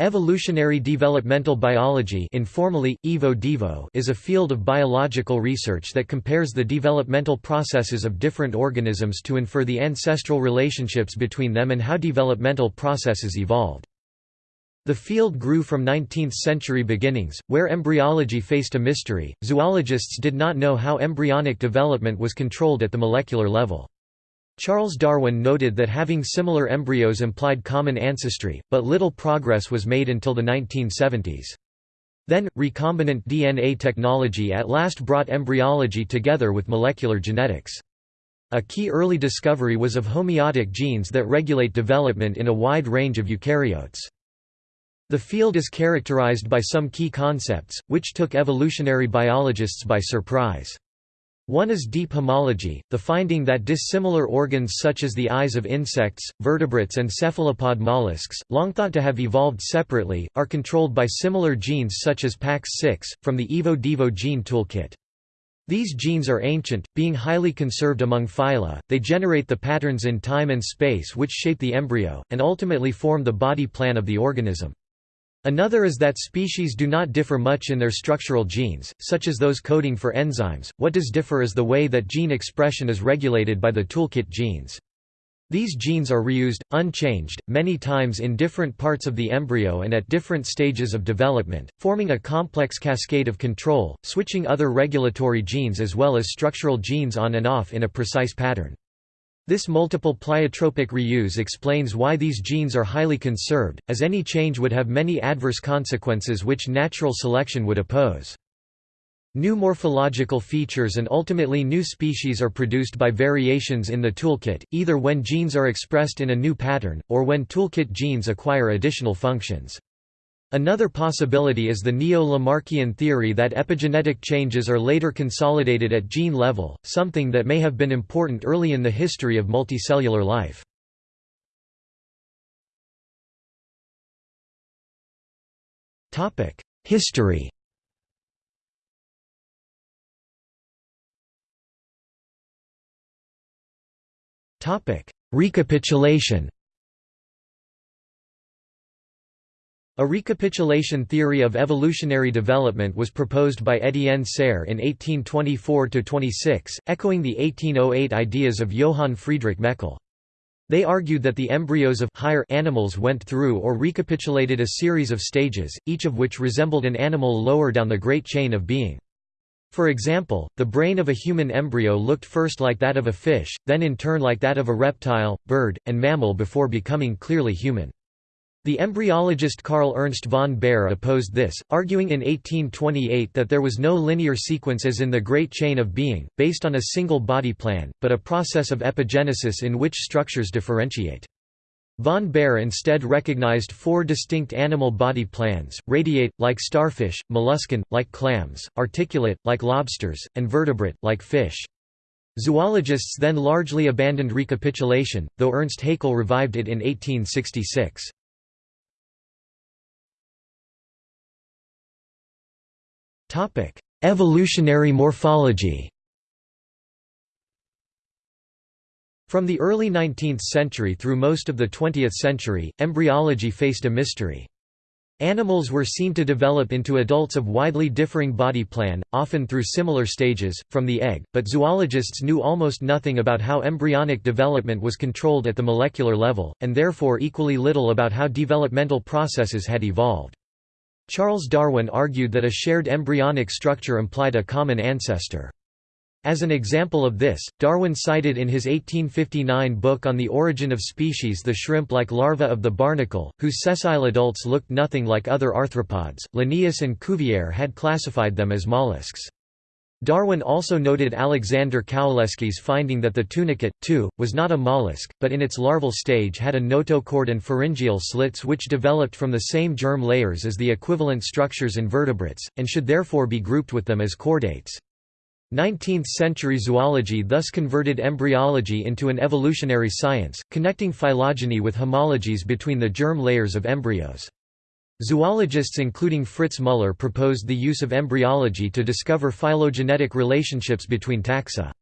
Evolutionary developmental biology informally, Evo -Devo, is a field of biological research that compares the developmental processes of different organisms to infer the ancestral relationships between them and how developmental processes evolved. The field grew from 19th-century beginnings, where embryology faced a mystery, zoologists did not know how embryonic development was controlled at the molecular level. Charles Darwin noted that having similar embryos implied common ancestry, but little progress was made until the 1970s. Then, recombinant DNA technology at last brought embryology together with molecular genetics. A key early discovery was of homeotic genes that regulate development in a wide range of eukaryotes. The field is characterized by some key concepts, which took evolutionary biologists by surprise. One is deep homology, the finding that dissimilar organs such as the eyes of insects, vertebrates and cephalopod mollusks, long thought to have evolved separately, are controlled by similar genes such as PAX6, from the Evo-Devo gene toolkit. These genes are ancient, being highly conserved among phyla, they generate the patterns in time and space which shape the embryo, and ultimately form the body plan of the organism. Another is that species do not differ much in their structural genes, such as those coding for enzymes, what does differ is the way that gene expression is regulated by the toolkit genes. These genes are reused, unchanged, many times in different parts of the embryo and at different stages of development, forming a complex cascade of control, switching other regulatory genes as well as structural genes on and off in a precise pattern. This multiple pleiotropic reuse explains why these genes are highly conserved, as any change would have many adverse consequences which natural selection would oppose. New morphological features and ultimately new species are produced by variations in the toolkit, either when genes are expressed in a new pattern, or when toolkit genes acquire additional functions. Another possibility is the neo-Lamarckian theory that epigenetic changes are later consolidated at gene level, something that may have been important early in the history of multicellular life. History Recapitulation A recapitulation theory of evolutionary development was proposed by Étienne Serre in 1824–26, echoing the 1808 ideas of Johann Friedrich Meckel. They argued that the embryos of higher animals went through or recapitulated a series of stages, each of which resembled an animal lower down the great chain of being. For example, the brain of a human embryo looked first like that of a fish, then in turn like that of a reptile, bird, and mammal before becoming clearly human. The embryologist Carl Ernst von Baer opposed this, arguing in 1828 that there was no linear sequence as in the Great Chain of Being, based on a single body plan, but a process of epigenesis in which structures differentiate. Von Baer instead recognized four distinct animal body plans, radiate, like starfish, molluscan, like clams, articulate, like lobsters, and vertebrate, like fish. Zoologists then largely abandoned recapitulation, though Ernst Haeckel revived it in 1866. Topic: Evolutionary morphology. From the early 19th century through most of the 20th century, embryology faced a mystery. Animals were seen to develop into adults of widely differing body plan, often through similar stages, from the egg, but zoologists knew almost nothing about how embryonic development was controlled at the molecular level, and therefore equally little about how developmental processes had evolved. Charles Darwin argued that a shared embryonic structure implied a common ancestor. As an example of this, Darwin cited in his 1859 book On the Origin of Species the shrimp-like larva of the barnacle, whose sessile adults looked nothing like other arthropods. Linnaeus and Cuvier had classified them as mollusks. Darwin also noted Alexander Kowalewski's finding that the tunicate, too, was not a mollusk, but in its larval stage had a notochord and pharyngeal slits which developed from the same germ layers as the equivalent structures in vertebrates, and should therefore be grouped with them as chordates. 19th-century zoology thus converted embryology into an evolutionary science, connecting phylogeny with homologies between the germ layers of embryos. Zoologists including Fritz Müller proposed the use of embryology to discover phylogenetic relationships between taxa.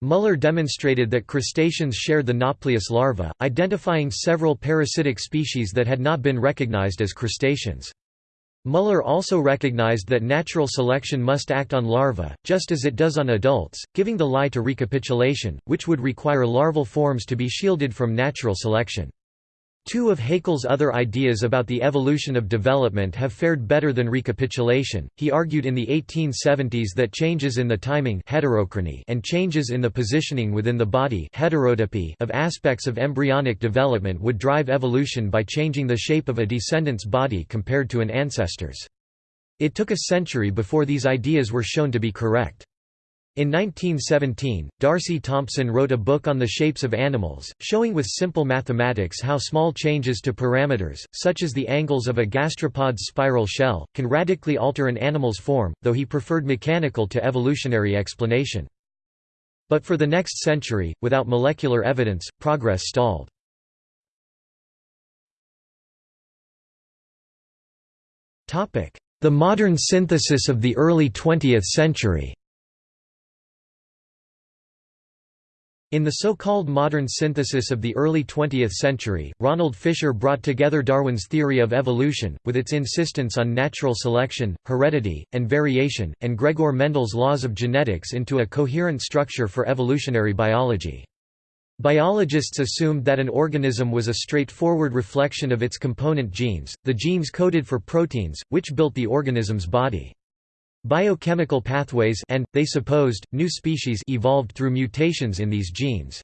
Muller demonstrated that crustaceans shared the Nauplius larva, identifying several parasitic species that had not been recognized as crustaceans. Muller also recognized that natural selection must act on larvae, just as it does on adults, giving the lie to recapitulation, which would require larval forms to be shielded from natural selection. Two of Haeckel's other ideas about the evolution of development have fared better than recapitulation. He argued in the 1870s that changes in the timing heterochrony and changes in the positioning within the body heterotopy of aspects of embryonic development would drive evolution by changing the shape of a descendant's body compared to an ancestor's. It took a century before these ideas were shown to be correct. In 1917, D'Arcy Thompson wrote a book on the shapes of animals, showing with simple mathematics how small changes to parameters, such as the angles of a gastropod's spiral shell, can radically alter an animal's form, though he preferred mechanical to evolutionary explanation. But for the next century, without molecular evidence, progress stalled. The modern synthesis of the early 20th century In the so-called modern synthesis of the early 20th century, Ronald Fisher brought together Darwin's theory of evolution, with its insistence on natural selection, heredity, and variation, and Gregor Mendel's laws of genetics into a coherent structure for evolutionary biology. Biologists assumed that an organism was a straightforward reflection of its component genes, the genes coded for proteins, which built the organism's body. Biochemical pathways and, they supposed, new species evolved through mutations in these genes.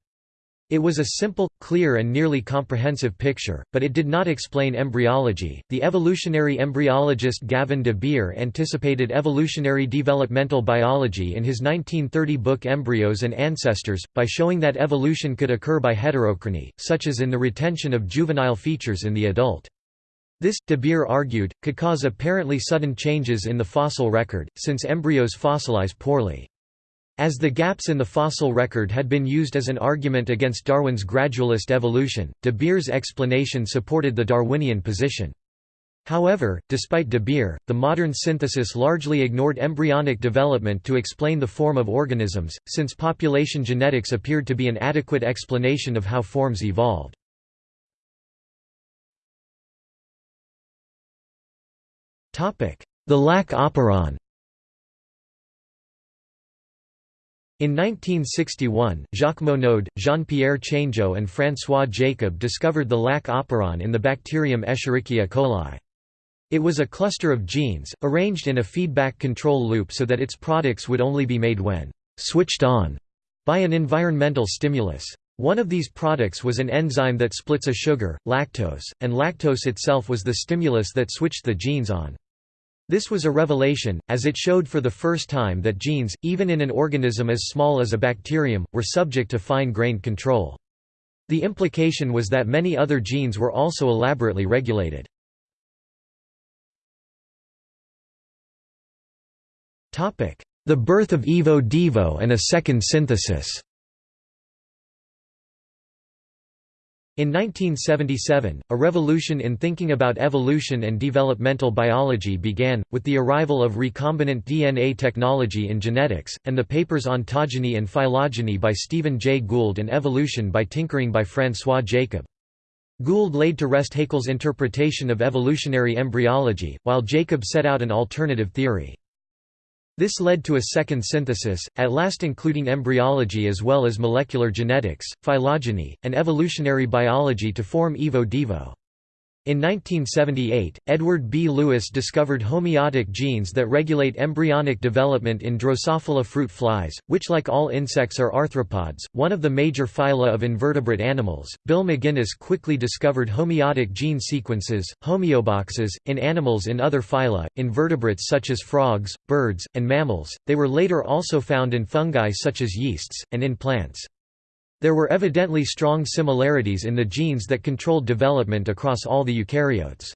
It was a simple, clear and nearly comprehensive picture, but it did not explain embryology. The evolutionary embryologist Gavin de Beer anticipated evolutionary developmental biology in his 1930 book Embryos and Ancestors, by showing that evolution could occur by heterochrony, such as in the retention of juvenile features in the adult. This, de Beer argued, could cause apparently sudden changes in the fossil record, since embryos fossilize poorly. As the gaps in the fossil record had been used as an argument against Darwin's gradualist evolution, de Beer's explanation supported the Darwinian position. However, despite de Beer, the modern synthesis largely ignored embryonic development to explain the form of organisms, since population genetics appeared to be an adequate explanation of how forms evolved. The lac operon In 1961, Jacques Monod, Jean-Pierre Changeux and François Jacob discovered the lac operon in the bacterium Escherichia coli. It was a cluster of genes, arranged in a feedback control loop so that its products would only be made when «switched on» by an environmental stimulus. One of these products was an enzyme that splits a sugar, lactose, and lactose itself was the stimulus that switched the genes on. This was a revelation, as it showed for the first time that genes, even in an organism as small as a bacterium, were subject to fine-grained control. The implication was that many other genes were also elaborately regulated. The birth of Evo Devo and a second synthesis In 1977, a revolution in thinking about evolution and developmental biology began, with the arrival of recombinant DNA technology in genetics, and the papers Ontogeny and Phylogeny by Stephen Jay Gould and Evolution by Tinkering by François Jacob. Gould laid to rest Haeckel's interpretation of evolutionary embryology, while Jacob set out an alternative theory. This led to a second synthesis, at last including embryology as well as molecular genetics, phylogeny, and evolutionary biology to form Evo Devo. In 1978, Edward B. Lewis discovered homeotic genes that regulate embryonic development in Drosophila fruit flies, which like all insects are arthropods, one of the major phyla of invertebrate animals. Bill McGinnis quickly discovered homeotic gene sequences, homeoboxes, in animals in other phyla, invertebrates such as frogs, birds, and mammals. They were later also found in fungi such as yeasts, and in plants. There were evidently strong similarities in the genes that controlled development across all the eukaryotes.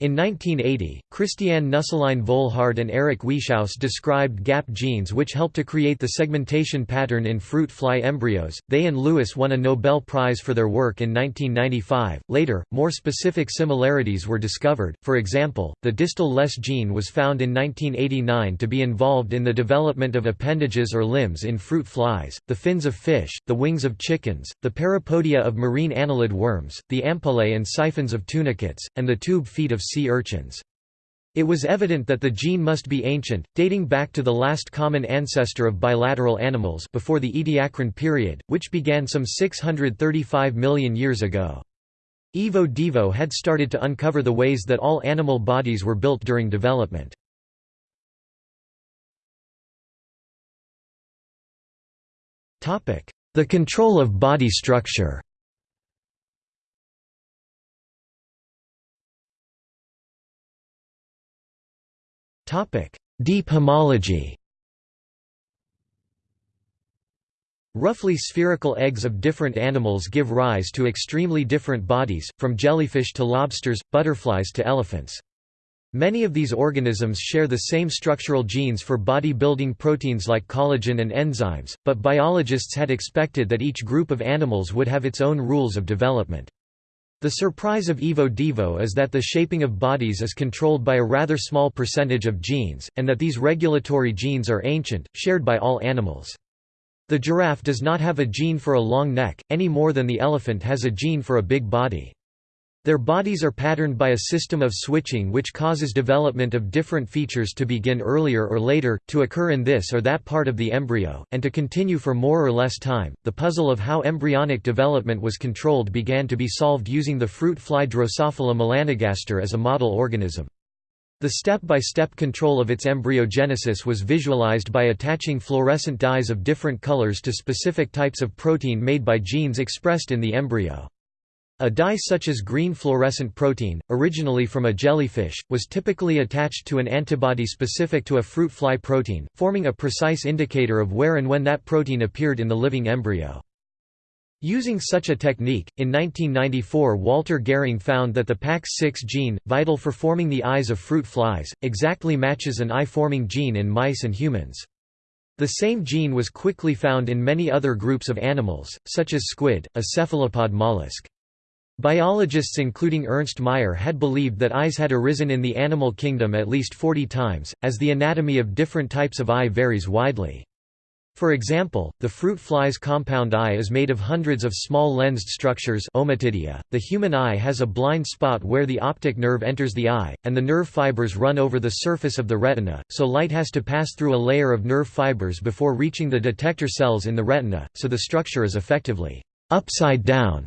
In 1980, Christiane Nüsslein-Volhard and Eric Wieschaus described gap genes which help to create the segmentation pattern in fruit fly embryos. They and Lewis won a Nobel Prize for their work in 1995. Later, more specific similarities were discovered. For example, the distal less gene was found in 1989 to be involved in the development of appendages or limbs in fruit flies, the fins of fish, the wings of chickens, the parapodia of marine annelid worms, the ampullae and siphons of tunicates, and the tube feet of sea urchins. It was evident that the gene must be ancient, dating back to the last common ancestor of bilateral animals before the Ediacaran period, which began some 635 million years ago. Evo Devo had started to uncover the ways that all animal bodies were built during development. The control of body structure Deep homology Roughly spherical eggs of different animals give rise to extremely different bodies, from jellyfish to lobsters, butterflies to elephants. Many of these organisms share the same structural genes for body-building proteins like collagen and enzymes, but biologists had expected that each group of animals would have its own rules of development. The surprise of Evo Devo is that the shaping of bodies is controlled by a rather small percentage of genes, and that these regulatory genes are ancient, shared by all animals. The giraffe does not have a gene for a long neck, any more than the elephant has a gene for a big body. Their bodies are patterned by a system of switching which causes development of different features to begin earlier or later, to occur in this or that part of the embryo, and to continue for more or less time. The puzzle of how embryonic development was controlled began to be solved using the fruit fly Drosophila melanogaster as a model organism. The step-by-step -step control of its embryogenesis was visualized by attaching fluorescent dyes of different colors to specific types of protein made by genes expressed in the embryo. A dye such as green fluorescent protein, originally from a jellyfish, was typically attached to an antibody specific to a fruit fly protein, forming a precise indicator of where and when that protein appeared in the living embryo. Using such a technique, in 1994 Walter Gehring found that the PAX6 gene, vital for forming the eyes of fruit flies, exactly matches an eye-forming gene in mice and humans. The same gene was quickly found in many other groups of animals, such as squid, a cephalopod mollusk. Biologists including Ernst Mayr had believed that eyes had arisen in the animal kingdom at least 40 times, as the anatomy of different types of eye varies widely. For example, the fruit fly's compound eye is made of hundreds of small lensed structures. .The human eye has a blind spot where the optic nerve enters the eye, and the nerve fibers run over the surface of the retina, so light has to pass through a layer of nerve fibers before reaching the detector cells in the retina, so the structure is effectively upside down.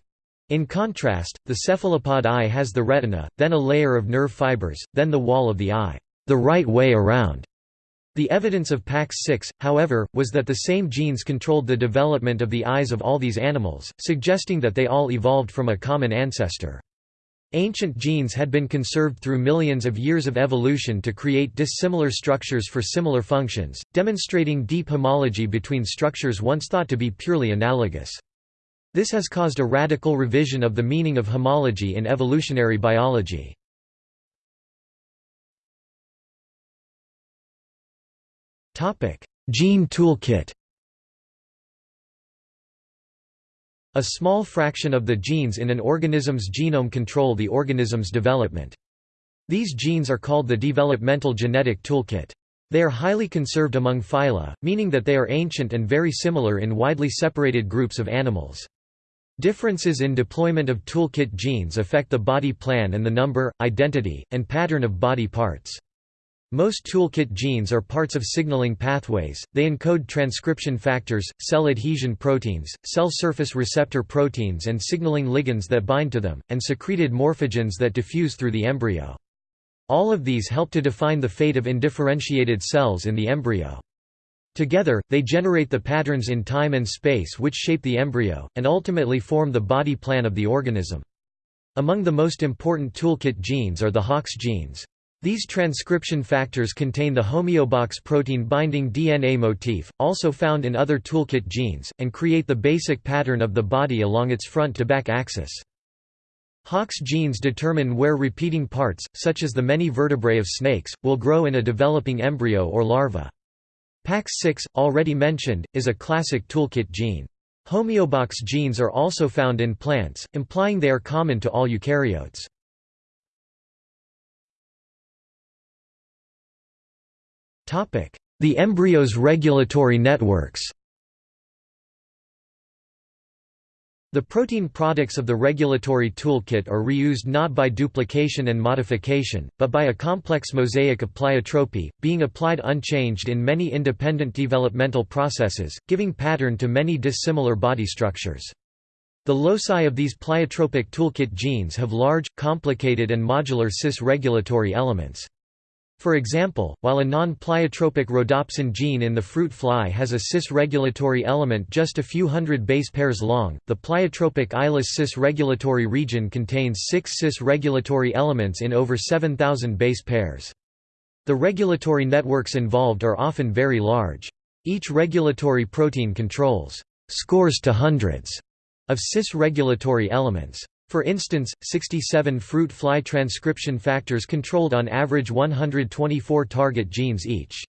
In contrast, the cephalopod eye has the retina, then a layer of nerve fibers, then the wall of the eye, the right way around. The evidence of PAX6, however, was that the same genes controlled the development of the eyes of all these animals, suggesting that they all evolved from a common ancestor. Ancient genes had been conserved through millions of years of evolution to create dissimilar structures for similar functions, demonstrating deep homology between structures once thought to be purely analogous. This has caused a radical revision of the meaning of homology in evolutionary biology. Gene toolkit A small fraction of the genes in an organism's genome control the organism's development. These genes are called the developmental genetic toolkit. They are highly conserved among phyla, meaning that they are ancient and very similar in widely separated groups of animals. Differences in deployment of toolkit genes affect the body plan and the number, identity, and pattern of body parts. Most toolkit genes are parts of signaling pathways, they encode transcription factors, cell adhesion proteins, cell surface receptor proteins and signaling ligands that bind to them, and secreted morphogens that diffuse through the embryo. All of these help to define the fate of indifferentiated cells in the embryo. Together, they generate the patterns in time and space which shape the embryo, and ultimately form the body plan of the organism. Among the most important toolkit genes are the Hox genes. These transcription factors contain the homeobox protein binding DNA motif, also found in other toolkit genes, and create the basic pattern of the body along its front-to-back axis. Hox genes determine where repeating parts, such as the many vertebrae of snakes, will grow in a developing embryo or larva. PAX6, already mentioned, is a classic toolkit gene. Homeobox genes are also found in plants, implying they are common to all eukaryotes. The embryo's regulatory networks The protein products of the regulatory toolkit are reused not by duplication and modification, but by a complex mosaic of pleiotropy, being applied unchanged in many independent developmental processes, giving pattern to many dissimilar body structures. The loci of these pleiotropic toolkit genes have large, complicated and modular cis-regulatory elements. For example, while a non-pleiotropic rhodopsin gene in the fruit fly has a cis-regulatory element just a few hundred base pairs long, the pleiotropic eyeless cis-regulatory region contains six cis-regulatory elements in over 7,000 base pairs. The regulatory networks involved are often very large. Each regulatory protein controls scores to hundreds of cis-regulatory elements. For instance, 67 fruit fly transcription factors controlled on average 124 target genes each.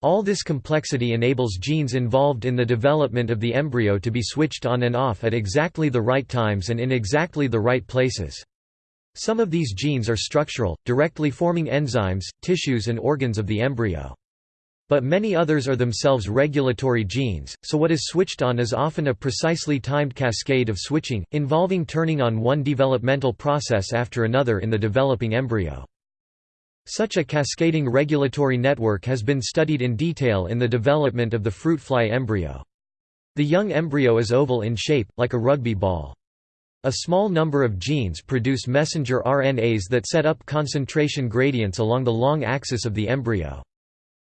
All this complexity enables genes involved in the development of the embryo to be switched on and off at exactly the right times and in exactly the right places. Some of these genes are structural, directly forming enzymes, tissues and organs of the embryo. But many others are themselves regulatory genes, so what is switched on is often a precisely timed cascade of switching, involving turning on one developmental process after another in the developing embryo. Such a cascading regulatory network has been studied in detail in the development of the fruit fly embryo. The young embryo is oval in shape, like a rugby ball. A small number of genes produce messenger RNAs that set up concentration gradients along the long axis of the embryo.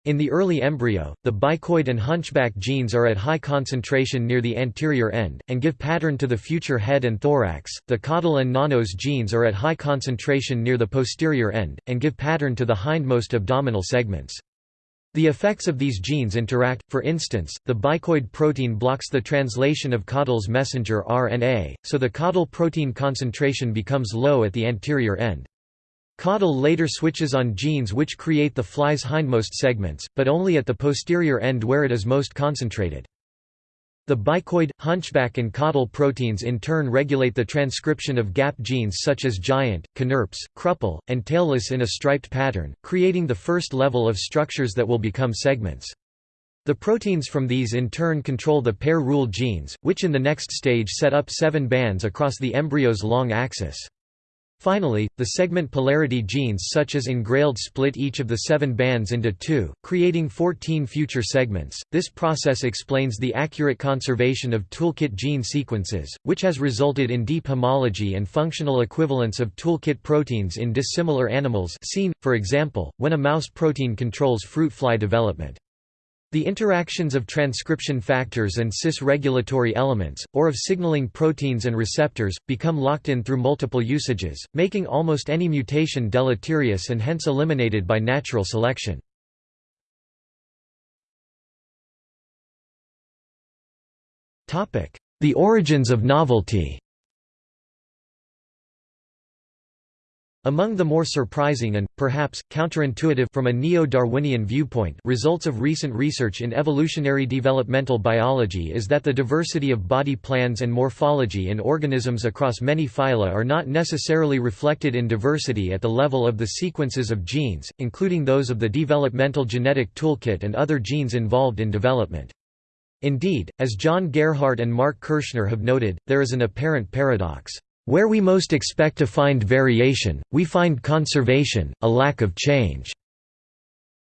In the early embryo, the bicoid and hunchback genes are at high concentration near the anterior end, and give pattern to the future head and thorax. The caudal and nanos genes are at high concentration near the posterior end, and give pattern to the hindmost abdominal segments. The effects of these genes interact, for instance, the bicoid protein blocks the translation of caudal's messenger RNA, so the caudal protein concentration becomes low at the anterior end. Caudal later switches on genes which create the fly's hindmost segments, but only at the posterior end where it is most concentrated. The bicoid, hunchback and caudal proteins in turn regulate the transcription of gap genes such as giant, knirps, Krüppel, and tailless in a striped pattern, creating the first level of structures that will become segments. The proteins from these in turn control the pair rule genes, which in the next stage set up seven bands across the embryo's long axis. Finally, the segment polarity genes such as engrailed split each of the seven bands into two, creating 14 future segments. This process explains the accurate conservation of toolkit gene sequences, which has resulted in deep homology and functional equivalence of toolkit proteins in dissimilar animals seen, for example, when a mouse protein controls fruit fly development. The interactions of transcription factors and cis-regulatory elements, or of signaling proteins and receptors, become locked in through multiple usages, making almost any mutation deleterious and hence eliminated by natural selection. The origins of novelty Among the more surprising and, perhaps, counterintuitive from a neo-Darwinian viewpoint results of recent research in evolutionary developmental biology is that the diversity of body plans and morphology in organisms across many phyla are not necessarily reflected in diversity at the level of the sequences of genes, including those of the developmental genetic toolkit and other genes involved in development. Indeed, as John Gerhart and Marc Kirschner have noted, there is an apparent paradox. Where we most expect to find variation, we find conservation, a lack of change.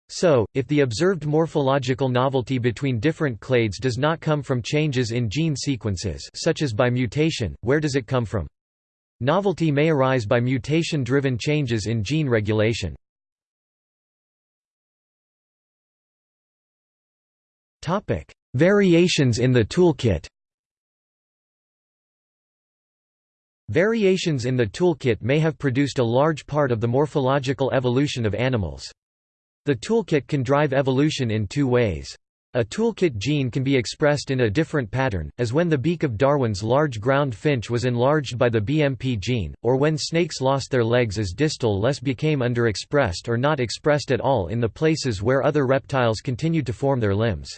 So, if the observed morphological novelty between different clades does not come from changes in gene sequences such as by mutation, where does it come from? Novelty may arise by mutation-driven changes in gene regulation. Variations in the toolkit Variations in the toolkit may have produced a large part of the morphological evolution of animals. The toolkit can drive evolution in two ways. A toolkit gene can be expressed in a different pattern, as when the beak of Darwin's large ground finch was enlarged by the BMP gene, or when snakes lost their legs as distal less became underexpressed or not expressed at all in the places where other reptiles continued to form their limbs.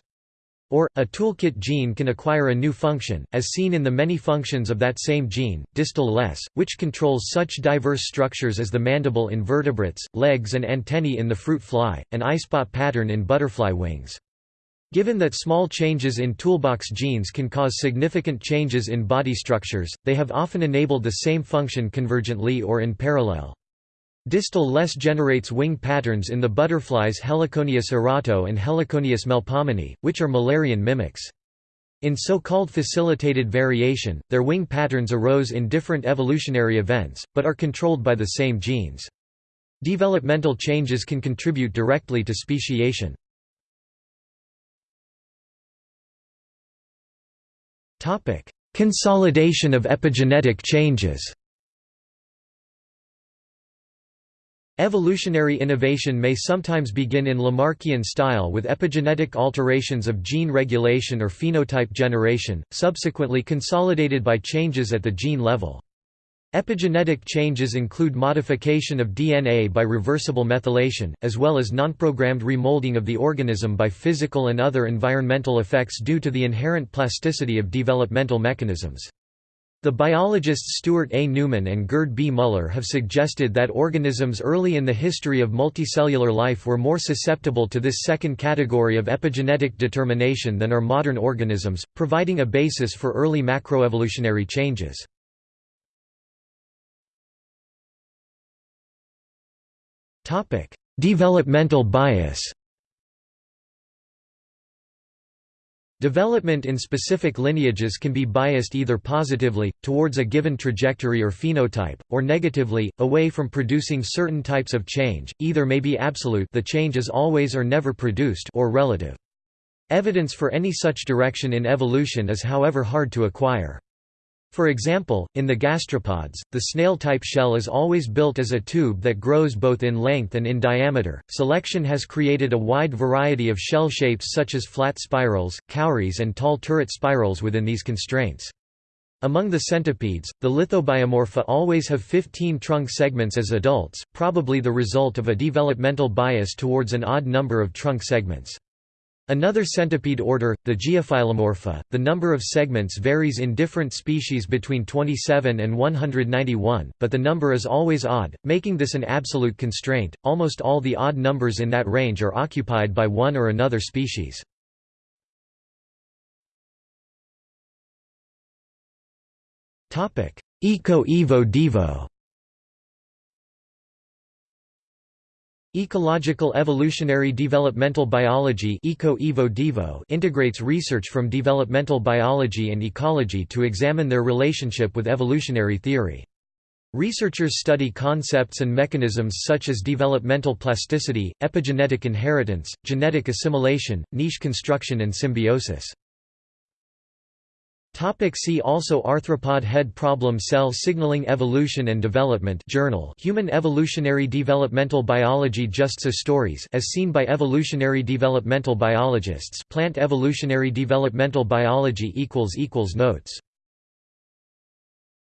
Or, a toolkit gene can acquire a new function, as seen in the many functions of that same gene, distal less, which controls such diverse structures as the mandible in vertebrates, legs and antennae in the fruit fly, and eyespot pattern in butterfly wings. Given that small changes in toolbox genes can cause significant changes in body structures, they have often enabled the same function convergently or in parallel. Distal less generates wing patterns in the butterflies Heliconius erato and Heliconius melpomene, which are Müllerian mimics. In so-called facilitated variation, their wing patterns arose in different evolutionary events, but are controlled by the same genes. Developmental changes can contribute directly to speciation. Consolidation of epigenetic changes. Evolutionary innovation may sometimes begin in Lamarckian style with epigenetic alterations of gene regulation or phenotype generation, subsequently consolidated by changes at the gene level. Epigenetic changes include modification of DNA by reversible methylation, as well as nonprogrammed remolding of the organism by physical and other environmental effects due to the inherent plasticity of developmental mechanisms. The biologists Stuart A. Newman and Gerd B. Muller have suggested that organisms early in the history of multicellular life were more susceptible to this second category of epigenetic determination than are modern organisms, providing a basis for early macroevolutionary changes. Developmental bias. Development in specific lineages can be biased either positively, towards a given trajectory or phenotype, or negatively, away from producing certain types of change, either may be absolute the change is always or never produced or relative. Evidence for any such direction in evolution is however hard to acquire. For example, in the gastropods, the snail-type shell is always built as a tube that grows both in length and in diameter. Selection has created a wide variety of shell shapes such as flat spirals, cowries and tall turret spirals within these constraints. Among the centipedes, the lithobiomorpha always have 15 trunk segments as adults, probably the result of a developmental bias towards an odd number of trunk segments. Another centipede order, the Geophilomorpha, the number of segments varies in different species between 27 and 191, but the number is always odd, making this an absolute constraint. Almost all the odd numbers in that range are occupied by one or another species. Topic: Eco-Evo-Devo Ecological evolutionary developmental biology integrates research from developmental biology and ecology to examine their relationship with evolutionary theory. Researchers study concepts and mechanisms such as developmental plasticity, epigenetic inheritance, genetic assimilation, niche construction and symbiosis. Topic see also Arthropod head problem Cell signaling Evolution and Development Journal Human Evolutionary Developmental Biology Just so stories as seen by evolutionary developmental biologists Plant Evolutionary Developmental Biology equals equals Notes